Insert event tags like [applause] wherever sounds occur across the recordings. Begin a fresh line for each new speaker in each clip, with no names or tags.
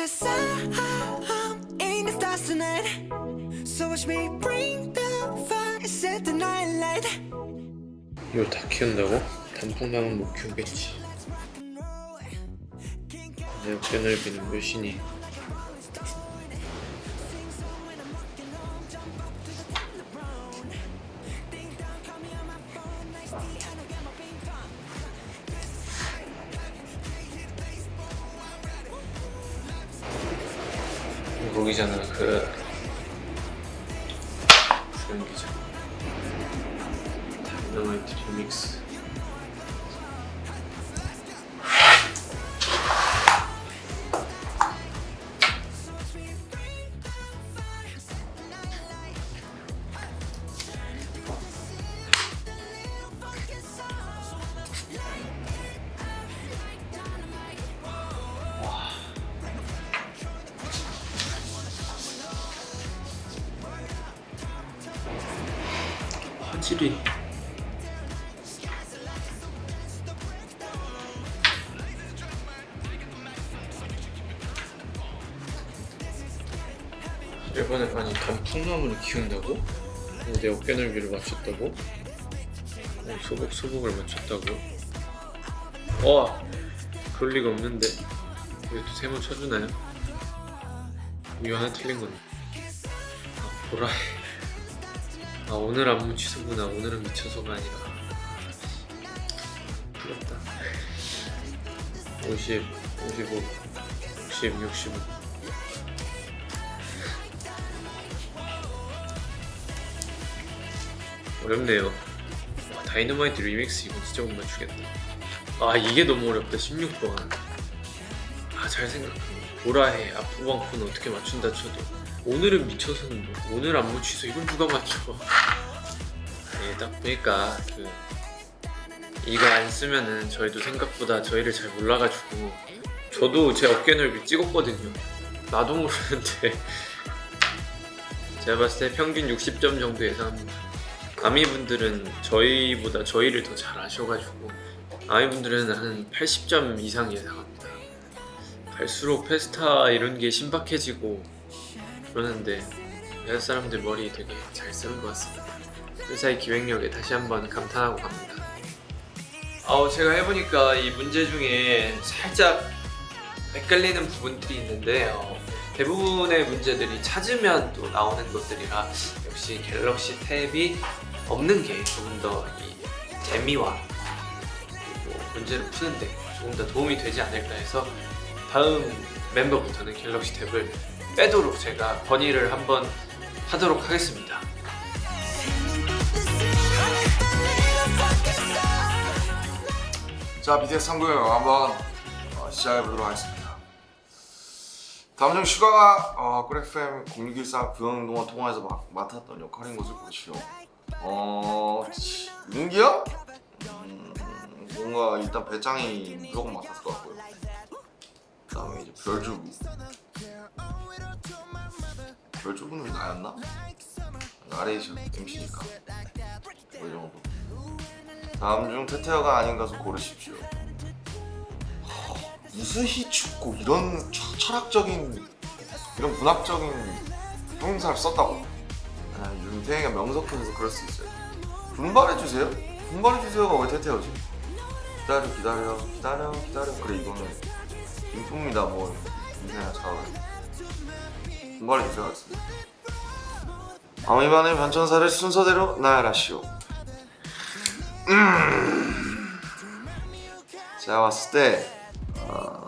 Cause I'm in the stars tonight So watch me bring the fire Set the night light
이걸 다 키운다고? 단풍나무 못 키우겠지 내 어깨 넓이는 몇이 다이너마 이번에 아니 단풍나무를 키운다고? 내 어깨 넓이를 맞췄다고? 어, 소복 소복을 맞췄다고? 와 그럴 리가 없는데 왜 또 세모 쳐주나요? 이거 하나 틀린 건데 아 보라해 아 오늘 안무 취소구나 오늘은 미쳐서가 아니라 부럽다 50, 55, 60, 65 어렵네요. 와, 다이너마이트 리믹스 이거 진짜 못 맞추겠다. 아 이게 너무 어렵다. 16번. 아 잘 생각해 보라해. 앞후방코는 어떻게 맞춘다 쳐도. 오늘은 미쳐서는 뭐 오늘 안무 취소 이걸 누가 맞춰? 예, 딱 보니까 그 이거 안 쓰면은 저희도 생각보다 저희를 잘 몰라가지고 저도 제 어깨 넓이 찍었거든요. 나도 모르는데. [laughs] 제가 봤을 때 평균 60점 정도 예상합니다 아미분들은 저희보다 저희를 더 잘 아셔가지고 아미분들은 한 80점 이상 예상합니다. 갈수록 페스타 이런 게 신박해지고 그러는데 여자 사람들 머리 되게 잘 쓰는 것 같습니다. 회사의 기획력에 다시 한번 감탄하고 갑니다. 어, 제가 해보니까 이 문제 중에 살짝 헷갈리는 부분들이 있는데 어, 대부분의 문제들이 찾으면 또 나오는 것들이라 역시 갤럭시 탭이 없는 게 조금 더이 재미와 문제를 푸는데 조금 더 도움이 되지 않을까 해서 다음 멤버부터는 갤럭시 탭을 빼도록 제가 건의를 한번 하도록 하겠습니다.
자 BTS 3구역 한번 어, 시작해보도록 하겠습니다. 다음 중 슈가가 어, 꿀FM 0614 구영동화 통화에서 막, 맡았던 역할인 것을 보시오 어... 윤기야? 음, 뭔가 일단 배짱이 무조건 맡았을 것 같고요 그 다음에 이제 별주부 별주부는 나였나? 나레이션 MC니까 뭐이 정도 다음 중 태태어가 아닌 것을 고르십시오. 허, 무스히 춥고 이런 철- 철학적인 이런 문학적인 형용사를 썼다고. 아, 윤태희가 명석해서 그럴 수 있어요. 분발해주세요. 분발해주세요가 왜 태태어지? 기다려 기다려 기다려 기다려 그래 이거는 인품입니다 뭐 인생이나 잘 분발해주세요 하겠습니다. 아미반의 변천사를 순서대로 나열하시오. 제가 봤을 때 어,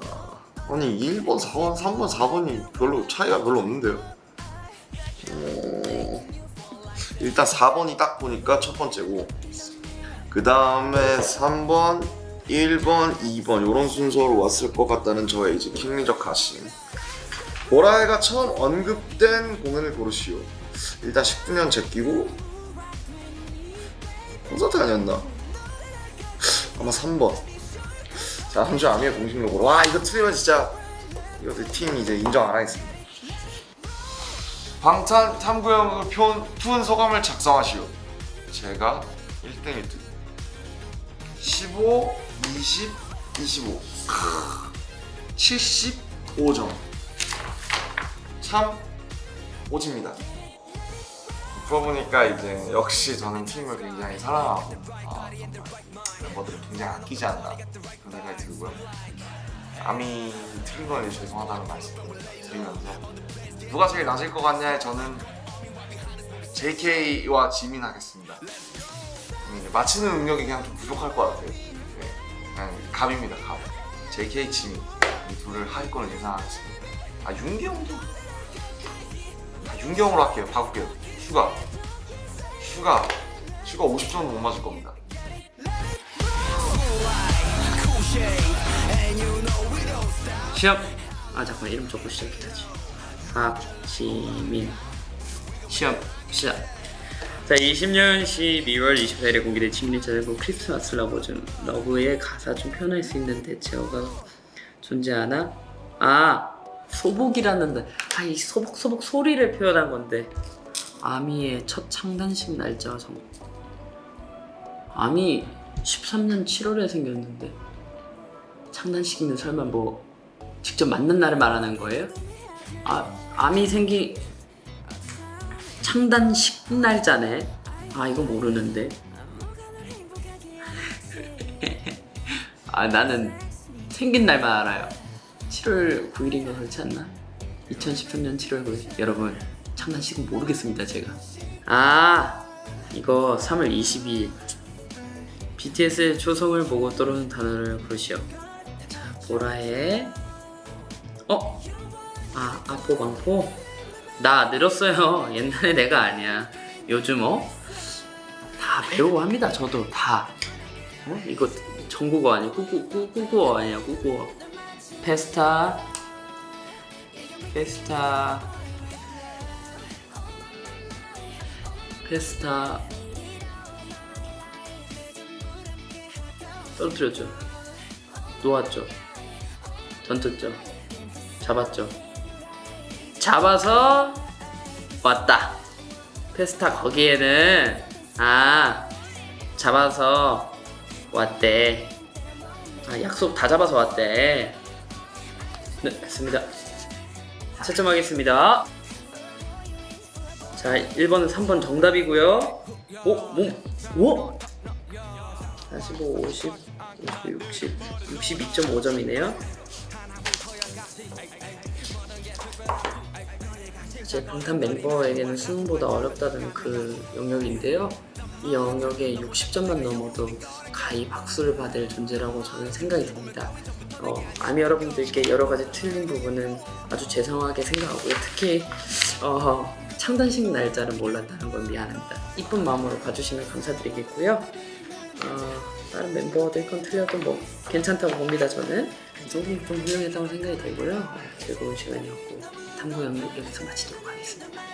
아니 1번, 4번, 3번, 4번이 별로 차이가 별로 없는데요 일단 4번이 딱 보니까 첫 번째고 그 다음에 3번, 1번, 2번 이런 순서로 왔을 것 같다는 저의 이제 킹리적 가심. 보라해가 처음 언급된 공연을 고르시오. 일단 19년 제끼고 콘서트 아니었나? 아마 3번. 자 함주 아미의 공식 로고로. 와 이거 틀리면 진짜 이것도 팀 이제 인정 안 하겠습니다 방탄 탐구형을 푼 소감을 작성하시오 제가 1등 1등 15, 20, 25 75점 참 오집니다. 풀어보니까 이제 역시 저는 팀을 굉장히 사랑하고 아, 멤버들을 굉장히 아끼지 않나 그런 생각이 들고요. 감이 틀린 거에 죄송하다는 말씀 드리면서 누가 제일 낮을 것 같냐에 저는 JK와 지민 하겠습니다. 음, 맞히는 능력이 그냥 좀 부족할 것 같아요. 네, 그냥 감입니다, 감. JK, 지민 이 둘을 하위권을 예상하겠습니다. 아 윤경도 아, 윤경으로 할게요. 바꿀게요. 슈가 슈가 슈가 50점은 못 맞을 겁니다.
시작. 아 잠깐 이름 적고 시작해야지. 박지민. 시험 시작. 자, 20년 12월 24일에 공개된 지민이 짧은 Christmas Love 중 Love의 가사 좀 표현할 수 있는 대체어가 존재하나? 아 소복이라는 아이 소복 소복 소리를 표현한 건데 아미의 첫 창단식 날짜가 정 아미 13년 7월에 생겼는데 창단식이면 설마 뭐 직접 맞는 날을 말하는 거예요? 아 암이 생기 창단식 날짜네. 아 이거 모르는데. [laughs] 아 나는 생긴 날만 알아요. 7월 9일인가 그렇지 않나? 2013년 7월 9일. 여러분 창단식은 모르겠습니다 제가. 아 이거 3월 22일. BTS의 초성을 보고 떠오르는 단어를 고르시오. 자 보라의 어? 아 아포방포? 나 늘었어요. [laughs] 옛날에 내가 아니야. 요즘 어? 다 배우고 합니다. 저도 다. 어? 이거 전국어 아니야? 꾸꾸 꾸꾸어 아니야? 꾸꾸어. 페스타. 페스타. 페스타. 떨어뜨렸죠. 놓았죠. 던졌죠. 잡았죠. 잡아서 왔다. 페스타 거기에는 아 잡아서 왔대. 아 약속 다 잡아서 왔대. 네, 됐습니다. 채점하겠습니다. 자, 1번은 3번 정답이고요. 오, 뭐, 오? 45, 50, 50, 60, 62.5점이네요. 제 방탄 멤버에게는 수능보다 어렵다는 그 영역인데요. 이 영역에 60점만 넘어도 가히 박수를 받을 존재라고 저는 생각이 듭니다. 어, 아미 여러분들께 여러 가지 틀린 부분은 아주 죄송하게 생각하고요. 특히 어, 창단식 날짜를 몰랐다는 건 미안합니다. 이쁜 마음으로 봐주시면 감사드리겠고요. 어, 다른 멤버들 건 틀려도 뭐 괜찮다고 봅니다. 저는 조금 좀 훌륭했다고 생각이 들고요. 어, 즐거운 시간이었고 탐구 영역 여기서 마치도록 하겠습니다.
Boy.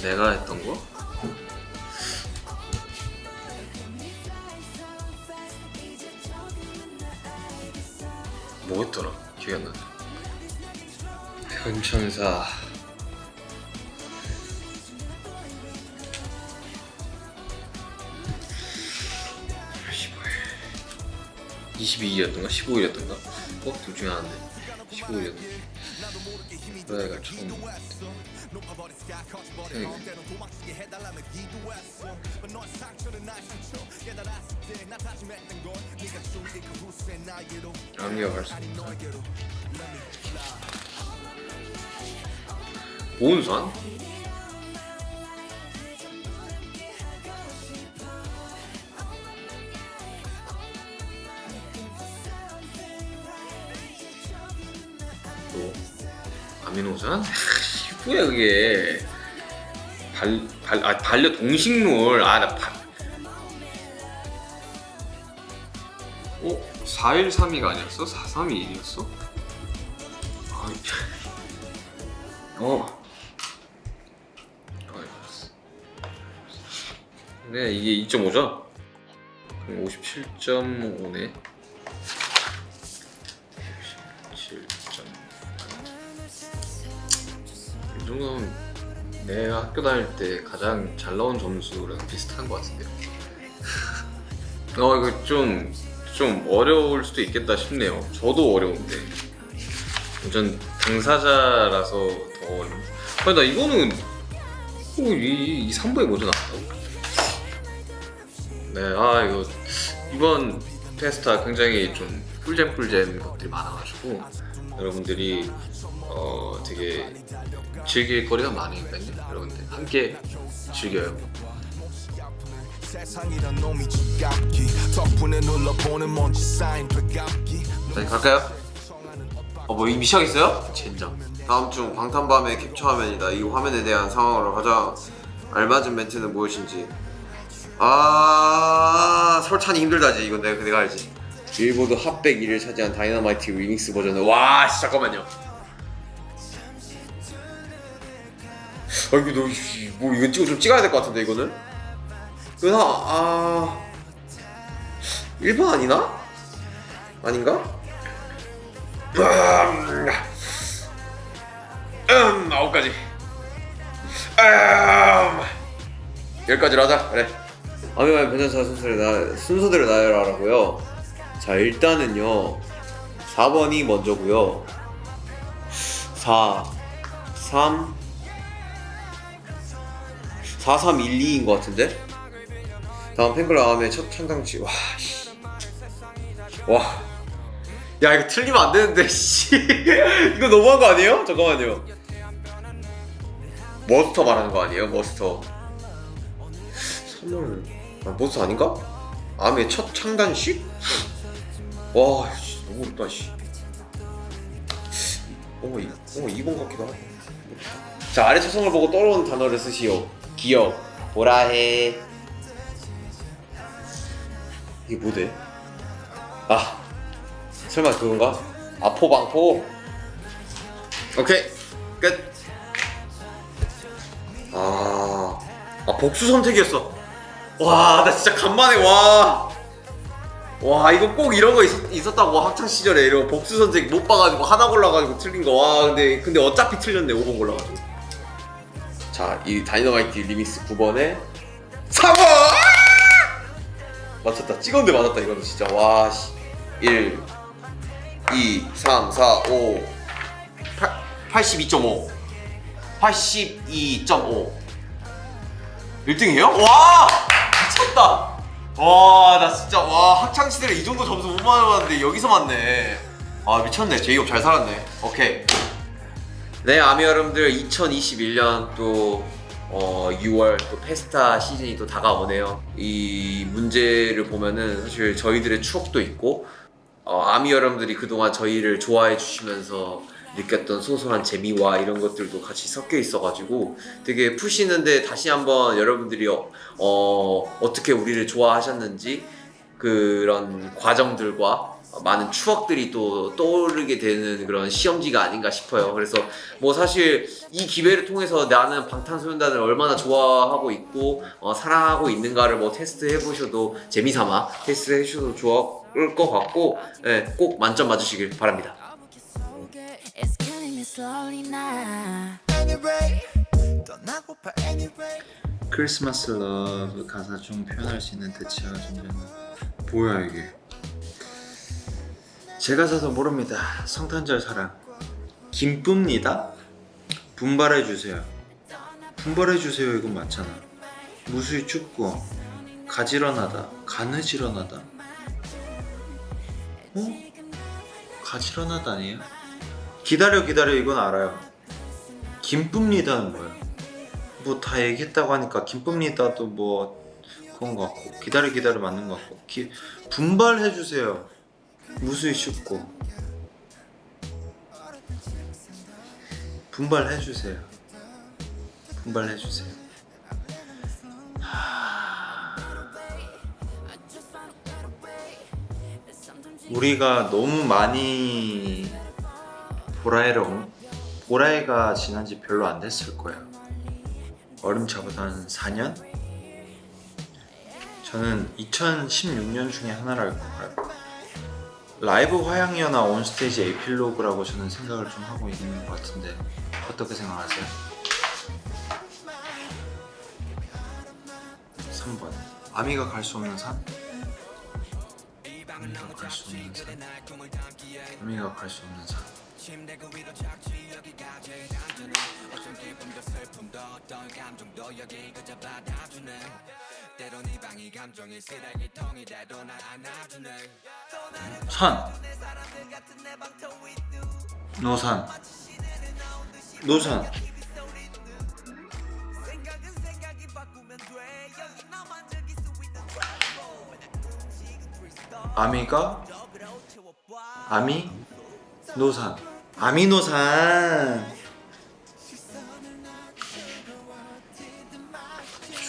내가 했던 거? 뭐였더라? 기억이 안 나네. 현천사. 22일이었던가 15일이었던가? 어? 둘 중에 하나인데 15일이었던가 그래가 처음 생각이 아미가 갈수 없다 보은산? 아미노산? 하, 뭐야 그게 발, 발, 아, 반려 동식물 아나 발... 어? 4132가 아니었어? 432이었어? 아, [laughs] 어. 아, 알았어. 네, 이게 2.5죠? 그럼 57.5네. 이 정도면 내가 학교 다닐 때 가장 잘 나온 점수랑 비슷한 것 같은데요. [laughs] 어 이거 좀 좀 어려울 수도 있겠다 싶네요. 저도 어려운데. 전 당사자라서 더 어려워. 아니 나 이거는 어, 이, 이 3부에 먼저 나왔다고? 네, 아 이거 이번 페스타 굉장히 좀 꿀잼꿀잼 것들이 많아가지고 여러분들이 어 되게 즐길 거리가 많으니까요. 여러분들 함께 즐겨요.
자 갈까요? 어뭐 이미 시작했어요?
젠장.
다음 중 방탄밤의 캡처 화면이다. 이 화면에 대한 상황으로 가장 알맞은 멘트는 무엇인지. 아 설찬이 힘들다지. 이건 내가 내가 알지. 빌보드 핫백 1위를 차지한 다이너마이트 리믹스 버전은 와 씨, 잠깐만요. 아 이거 너뭐 이건 찍어 좀 찍어야 될 것 같은데 이거는. 하, 아 1번 아니나? 아닌가? 음, 음 아홉 가지. 음 열까지로 하자. 그래. 아미마의 변전사 순서를 나 순서대로 나열하라고요. 자 일단은요 4번이 먼저고요. 4 3 4 3 1 2인 것 같은데. 다음 팬클 다음에 첫 창당치 와 씨. 와. 야 이거 틀리면 안 되는데 씨 [laughs] 이거 너무한 거 아니에요? 잠깐만요 머스터 말하는 거 아니에요? 머스터 선물 아, 머스터 아닌가? 암의 첫 창단식? 와 씨, 너무 어렵다 씨 어, 이, 어 2번 같기도 하고 자 아래 차성을 보고 떠오르는 단어를 쓰시오 기억 보라해 이게 뭐대? 아 설마 그건가? 아포방포 오케이 끝. 아, 아 복수 선택이었어. 와, 나 진짜 간만에 와. 와, 이거 꼭 이런 거 있, 었다고 학창 시절에 이런 거 복수 선택 못 봐가지고 하나 골라가지고 틀린 거. 와, 근데 근데 어차피 틀렸네 5번 골라가지고. 자, 이 다이너마이트 리믹스 9번에 3번. 맞췄다. 찍었는데 맞았다 이거는 진짜. 와, 씨. 1 2, 3, 4, 5 8, 82.5 82.5 1등이에요? 와! 미쳤다! 와, 나 진짜, 와, 학창시절에 이 정도 점수 못 맞아봤는데 여기서 맞네. 아, 미쳤네. 제이홉 잘 살았네. 오케이. 네, 아미 여러분들 2021년 또 어, 6월 또 페스타 시즌이 또 다가오네요. 이 문제를 보면은 사실 저희들의 추억도 있고 어, 아미 여러분들이 그동안 저희를 좋아해 주시면서 느꼈던 소소한 재미와 이런 것들도 같이 섞여 있어가지고 되게 푸시는데 다시 한번 여러분들이 어, 어, 어떻게 우리를 좋아하셨는지 그런 과정들과 많은 추억들이 또 떠오르게 되는 그런 시험지가 아닌가 싶어요. 그래서 뭐 사실 이 기회를 통해서 나는 방탄소년단을 얼마나 좋아하고 있고 어, 사랑하고 있는가를 뭐 테스트 해보셔도 재미삼아 테스트 해주셔도 좋을 것 같고 예, 꼭 만점 맞으시길 바랍니다.
Christmas Love 가사 중 표현할 수 있는 대체어 존재는 뭐야 이게 제가 사서 모릅니다. 성탄절 사랑. 김뿜니다? 분발해주세요. 분발해주세요. 이건 맞잖아. 무수히 춥고 가지런하다. 가느지런하다. 어? 가지런하다 아니에요? 기다려 기다려. 이건 알아요. 김뿜니다는 뭐야 뭐 다 얘기했다고 하니까 기쁩니다도 뭐 그런 것 같고 기다려 기다려 맞는 것 같고 기, 분발해 주세요 무수히 춥고. 분발해 주세요. 분발해 주세요. 우리가 너무 많이 보라에를 엉- 보라에가 지난 지 별로 안 됐을 거예요 얼음차보다 한 4년? 저는 2016년 중에 하나를 알고 라이브 화양연화 온스테이지 에필로그라고 저는 생각을 좀 하고 있는 것 같은데 어떻게 생각하세요? 3번 아미가 갈 수 없는 산? 아미가 갈 수 없는 산 아미가 갈 수 없는 산 산. 노산. 노산. 아미가? 아미? 노산 아미노산.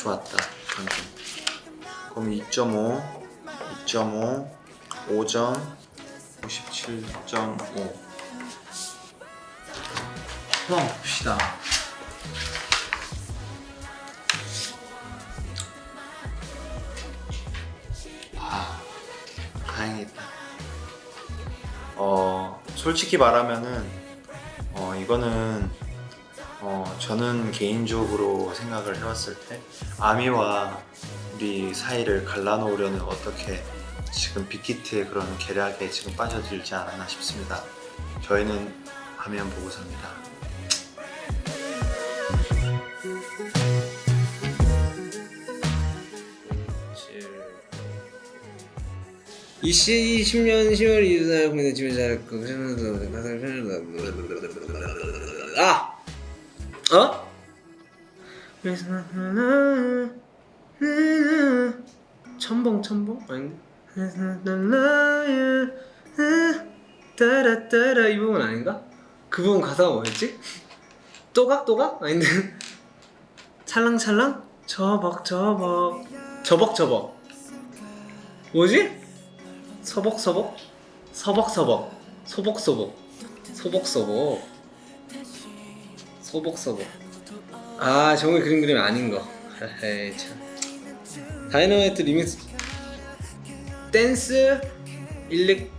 좋았다 방금. 그럼 2.5 2.5 5점 57.5 한번 봅시다. 아 다행이다. 어 솔직히 말하면은 어 이거는 어 저는 개인적으로 생각을 해왔을 때 아미와 우리 사이를 갈라놓으려는 어떻게 지금 빅히트의 그런 계략에 지금 빠져들지 않았나 싶습니다. 저희는 화면 보고 삽니다
이 20년 10월 2일 날 공연 집에 잘했고 아! 어? 첨벙 첨벙? 아닌가? 따라따라 이 부분 아닌가? 그 부분 가사가 뭐였지? 또각 또각? 아닌데 찰랑찰랑? 저벅 저벅 저벅 저벅 뭐지? 서벅서벅? 서벅서벅 소벅소벅 소벅소벅 소벅소벅 아 정말 그림 그림이 아닌 거 에이 참 Dynamite remix 댄스 elec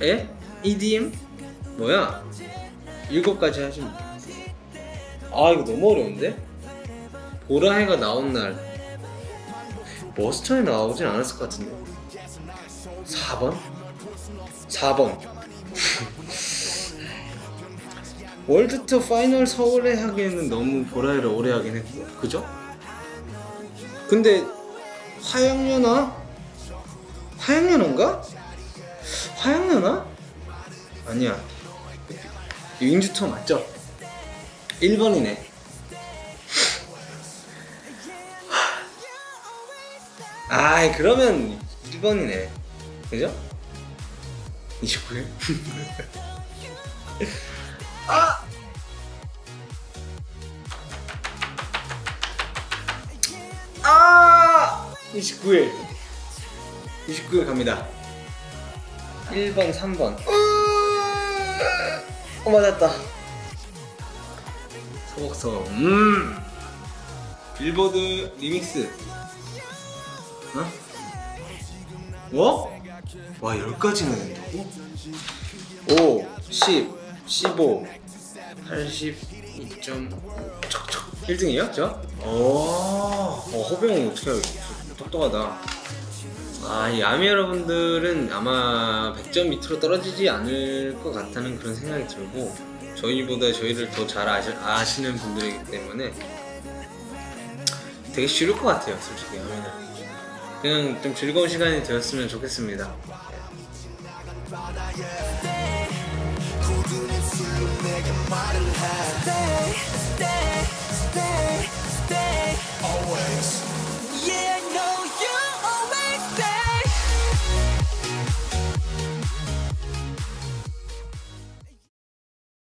에? EDM? 뭐야? 일곱 가지 돼. 아 이거 너무 어려운데? 보라해가 나온 날 Muster에 나오진 않았을 것 같은데 4번? 4번 월드투어 파이널 서울에 하기에는 너무 보라를 오래 하긴 했고 그죠? 근데 화양연화? 화양연화인가? 화양연화? 아니야 윙주투어 맞죠? 1번이네 아이 그러면 1번이네 그죠? 29일? 아! 아! 29일 29일 갑니다 1번 3번 어 맞았다 소복서 음 빌보드 리믹스 어? 뭐? 와 10가지나 된다고? 5, 10, 15, 82.5 척척. 1등이에요? 저? 오, 어, 허병 어떻게 똑똑하다. 아, 이 아미 여러분들은 아마 100점 밑으로 떨어지지 않을 것 같다는 그런 생각이 들고 저희보다 저희를 더 잘 아시 는 분들이기 때문에 되게 쉬울 것 같아요 솔직히 하면은. 그냥 좀 즐거운 시간이 되었으면 좋겠습니다
Stay, stay, stay. stay Always.